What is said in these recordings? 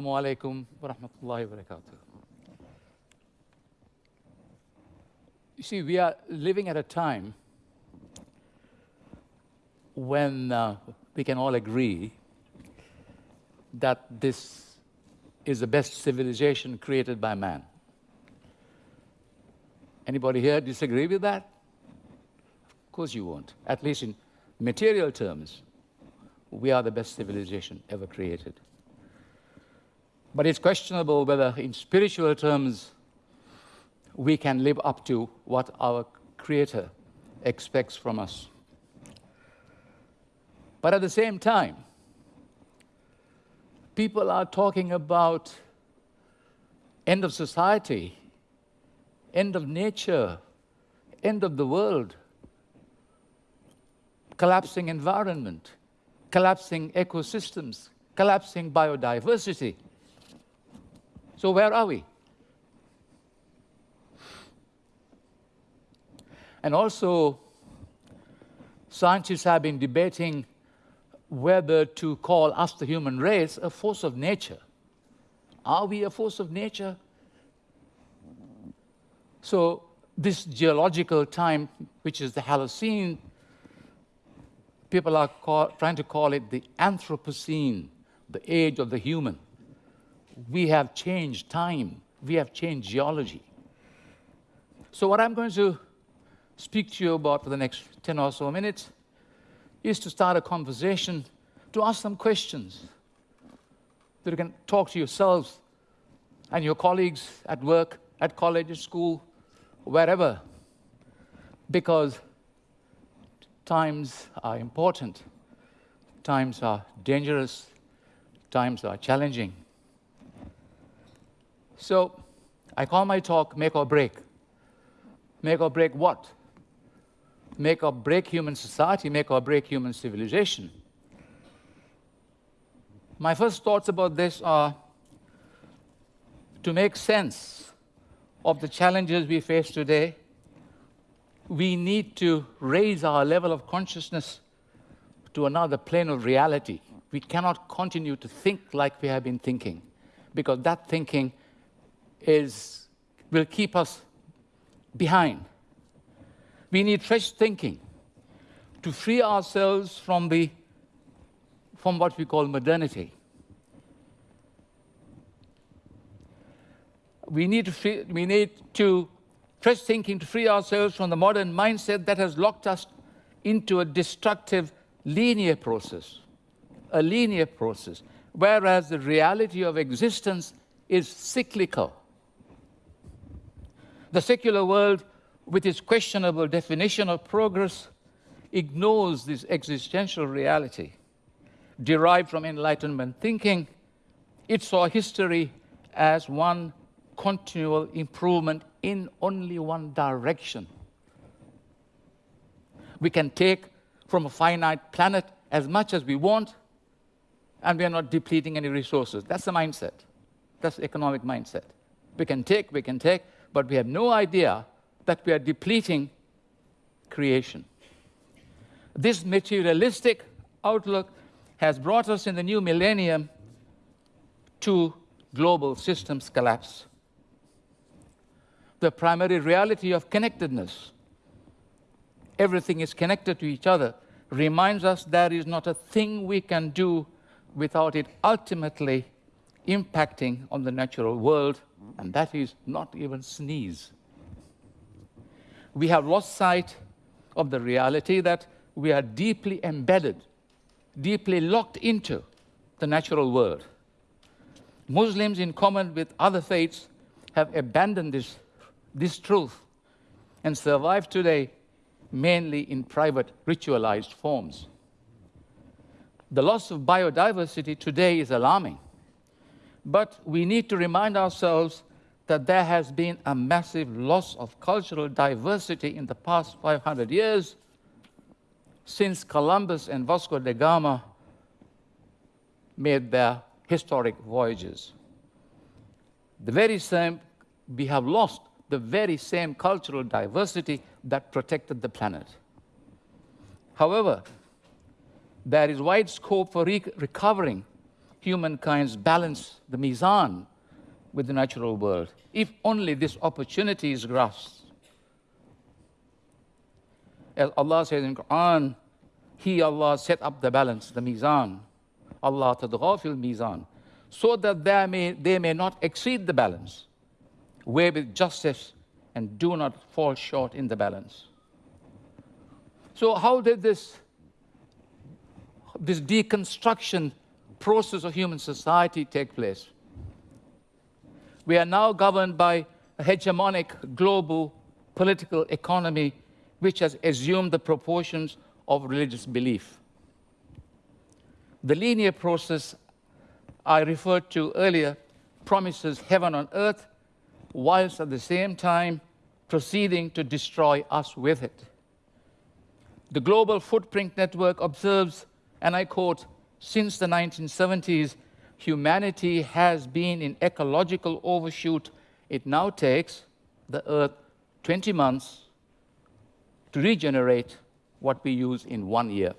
Alaikum wa rahmatullahi wa barakatuh. You see, we are living at a time when uh, we can all agree that this is the best civilization created by man. Anybody here disagree with that? Of course you won't. At least in material terms, we are the best civilization ever created. But it's questionable whether, in spiritual terms, we can live up to what our Creator expects from us. But at the same time, people are talking about end of society, end of nature, end of the world, collapsing environment, collapsing ecosystems, collapsing biodiversity. So where are we? And also, scientists have been debating whether to call us, the human race, a force of nature. Are we a force of nature? So this geological time, which is the Holocene, people are call, trying to call it the Anthropocene, the age of the human. We have changed time. We have changed geology. So what I'm going to speak to you about for the next 10 or so minutes is to start a conversation, to ask some questions that you can talk to yourselves and your colleagues at work, at college, at school, wherever. Because times are important, times are dangerous, times are challenging. So I call my talk Make or Break. Make or break what? Make or break human society, make or break human civilization. My first thoughts about this are to make sense of the challenges we face today, we need to raise our level of consciousness to another plane of reality. We cannot continue to think like we have been thinking, because that thinking is, will keep us behind. We need fresh thinking to free ourselves from, the, from what we call modernity. We need, to free, we need to fresh thinking to free ourselves from the modern mindset that has locked us into a destructive linear process, a linear process, whereas the reality of existence is cyclical. The secular world, with its questionable definition of progress, ignores this existential reality. Derived from Enlightenment thinking, it saw history as one continual improvement in only one direction. We can take from a finite planet as much as we want, and we are not depleting any resources. That's the mindset. That's the economic mindset. We can take, we can take, but we have no idea that we are depleting creation. This materialistic outlook has brought us in the new millennium to global systems collapse. The primary reality of connectedness, everything is connected to each other, reminds us there is not a thing we can do without it ultimately impacting on the natural world and that is not even sneeze. We have lost sight of the reality that we are deeply embedded, deeply locked into the natural world. Muslims, in common with other faiths, have abandoned this, this truth and survive today mainly in private ritualized forms. The loss of biodiversity today is alarming. But we need to remind ourselves that there has been a massive loss of cultural diversity in the past 500 years since Columbus and Vasco da Gama made their historic voyages. The very same, we have lost the very same cultural diversity that protected the planet. However, there is wide scope for re recovering humankind's balance, the mizan, with the natural world, if only this opportunity is grasped. As Allah says in Quran, He, Allah, set up the balance, the mizan. Allah tadghafil mizan, so that they may, they may not exceed the balance. Weigh with justice and do not fall short in the balance. So how did this, this deconstruction process of human society take place? We are now governed by a hegemonic global political economy which has assumed the proportions of religious belief. The linear process I referred to earlier promises heaven on earth, whilst at the same time proceeding to destroy us with it. The Global Footprint Network observes, and I quote, since the 1970s, humanity has been in ecological overshoot. It now takes the Earth 20 months to regenerate what we use in one year.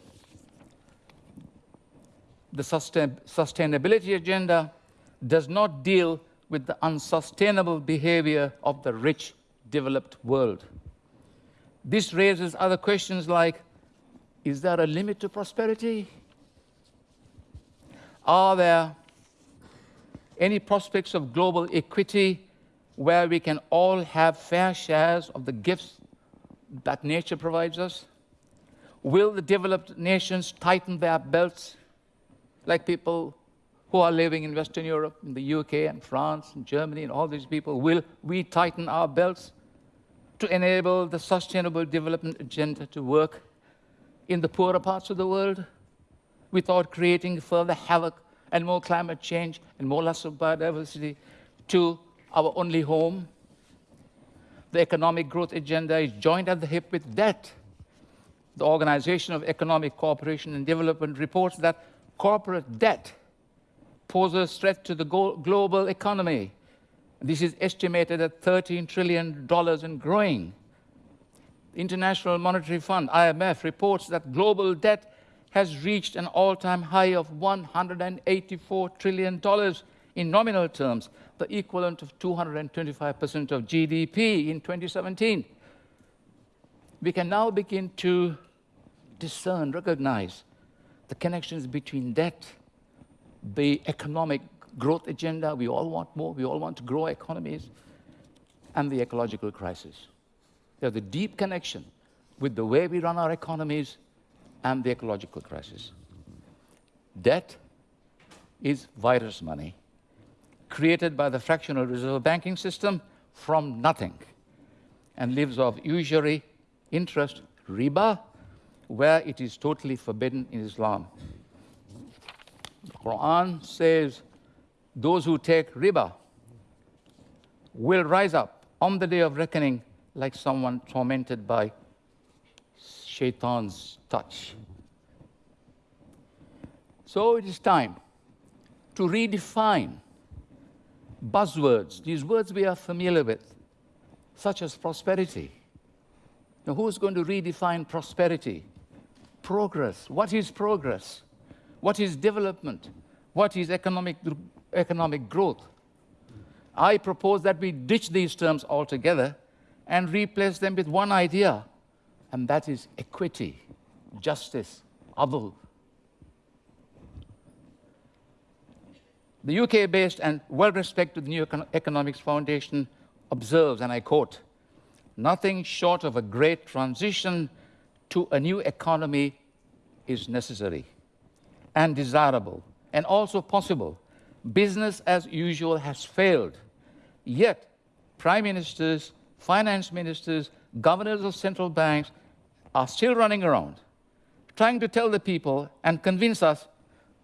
The sustain sustainability agenda does not deal with the unsustainable behavior of the rich, developed world. This raises other questions like, is there a limit to prosperity? Are there any prospects of global equity where we can all have fair shares of the gifts that nature provides us? Will the developed nations tighten their belts like people who are living in Western Europe, in the UK and France and Germany and all these people? Will we tighten our belts to enable the sustainable development agenda to work in the poorer parts of the world without creating further havoc and more climate change and more loss of biodiversity to our only home. The economic growth agenda is joined at the hip with debt. The Organization of Economic Cooperation and Development reports that corporate debt poses a threat to the global economy. This is estimated at $13 trillion and growing. The International Monetary Fund, IMF, reports that global debt has reached an all-time high of $184 trillion in nominal terms, the equivalent of 225% of GDP in 2017. We can now begin to discern, recognize the connections between debt, the economic growth agenda, we all want more, we all want to grow economies, and the ecological crisis. There's a deep connection with the way we run our economies and the ecological crisis. Debt is virus money created by the fractional reserve banking system from nothing and lives off usury, interest, riba, where it is totally forbidden in Islam. The Quran says those who take riba will rise up on the day of reckoning like someone tormented by shaitan's touch. So it is time to redefine buzzwords, these words we are familiar with, such as prosperity. Now, who's going to redefine prosperity? Progress. What is progress? What is development? What is economic, economic growth? I propose that we ditch these terms altogether and replace them with one idea and that is equity, justice, adl. The UK-based and well-respected New Economics Foundation observes, and I quote, nothing short of a great transition to a new economy is necessary and desirable and also possible. Business as usual has failed. Yet, prime ministers, finance ministers, governors of central banks, are still running around trying to tell the people and convince us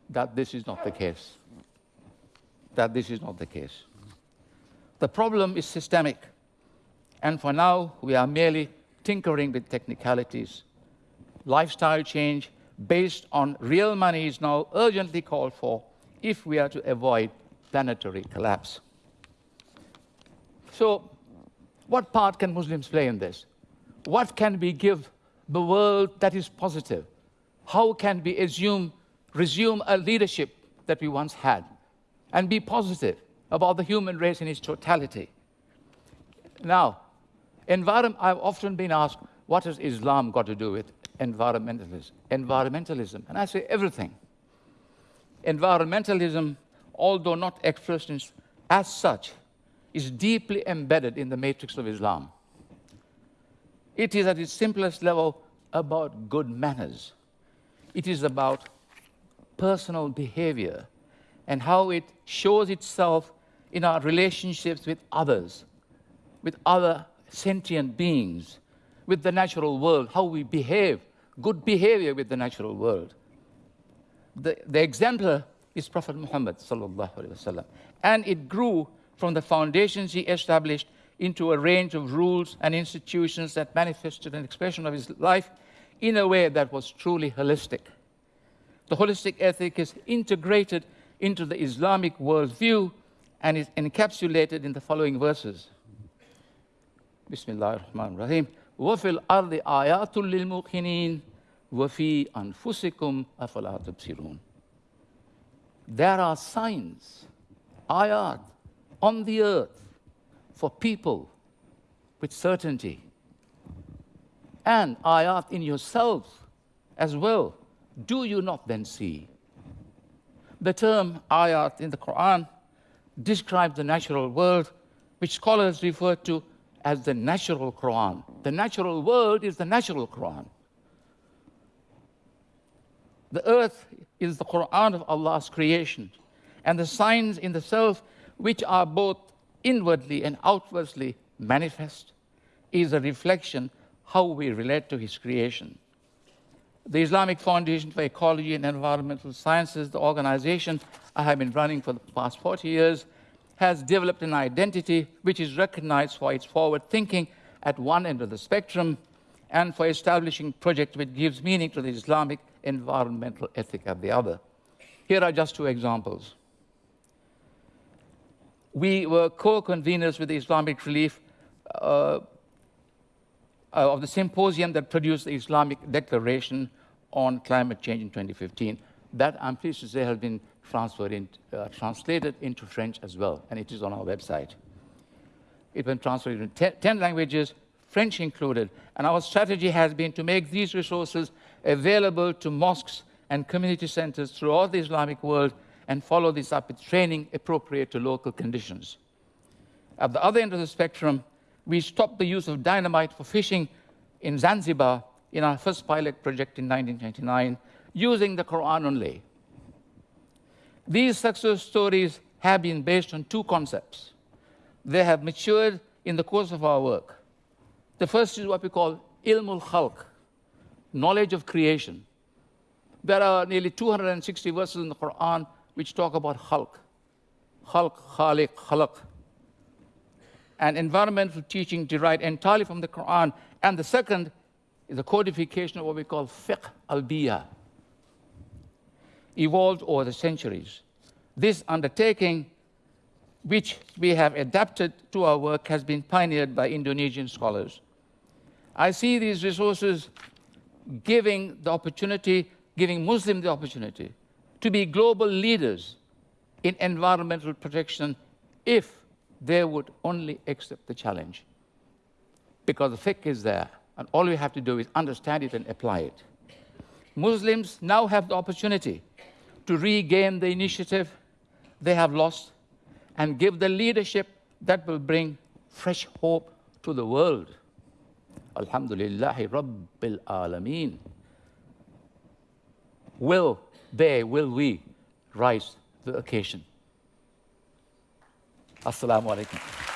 that this is not the case. That this is not the case. The problem is systemic. And for now, we are merely tinkering with technicalities. Lifestyle change based on real money is now urgently called for if we are to avoid planetary collapse. So, what part can Muslims play in this? What can we give the world that is positive? How can we assume, resume a leadership that we once had and be positive about the human race in its totality. Now, environment, I've often been asked, what has Islam got to do with environmentalism? Environmentalism, and I say everything. Environmentalism, although not expressed as such, is deeply embedded in the matrix of Islam. It is at its simplest level about good manners. It is about personal behavior and how it shows itself in our relationships with others, with other sentient beings, with the natural world, how we behave, good behavior with the natural world. The, the exemplar is Prophet Muhammad and it grew from the foundations he established into a range of rules and institutions that manifested an expression of his life in a way that was truly holistic. The holistic ethic is integrated into the Islamic worldview and is encapsulated in the following verses. Bismillah ar-Rahman ar-Rahim. وَفِي الْأَرْضِ آيَاتٌ لِلْمُوقِنِينَ وَفِي أَنفُسِكُمْ أَفَلَا تُبْصِرُونَ There are signs, ayat, on the earth for people with certainty. And ayat in yourselves as well. Do you not then see? The term ayat in the Quran describes the natural world, which scholars refer to as the natural Quran. The natural world is the natural Quran. The earth is the Quran of Allah's creation, and the signs in the self, which are both inwardly and outwardly manifest, is a reflection how we relate to His creation the Islamic Foundation for Ecology and Environmental Sciences, the organization I have been running for the past 40 years, has developed an identity which is recognized for its forward thinking at one end of the spectrum and for establishing projects which gives meaning to the Islamic environmental ethic at the other. Here are just two examples. We were co-conveners with the Islamic Relief uh, of the symposium that produced the Islamic Declaration on climate change in 2015. That, I'm pleased to say, has been transferred in, uh, translated into French as well, and it is on our website. It's been translated in 10 languages, French included, and our strategy has been to make these resources available to mosques and community centers throughout the Islamic world and follow this up with training appropriate to local conditions. At the other end of the spectrum, we stopped the use of dynamite for fishing in Zanzibar in our first pilot project in 1999 using the Quran only. These success stories have been based on two concepts. They have matured in the course of our work. The first is what we call ilmul khalq, knowledge of creation. There are nearly 260 verses in the Quran which talk about khalq. Khalq, khaliq, khalaq. And environmental teaching derived entirely from the Quran. And the second is a codification of what we call fiqh al-biya, evolved over the centuries. This undertaking, which we have adapted to our work, has been pioneered by Indonesian scholars. I see these resources giving the opportunity, giving Muslims the opportunity to be global leaders in environmental protection if they would only accept the challenge. Because the fiqh is there. And all we have to do is understand it and apply it. Muslims now have the opportunity to regain the initiative they have lost and give the leadership that will bring fresh hope to the world. Alhamdulillahi Rabbil Alameen. Will they, will we rise the occasion? Assalamu alaikum.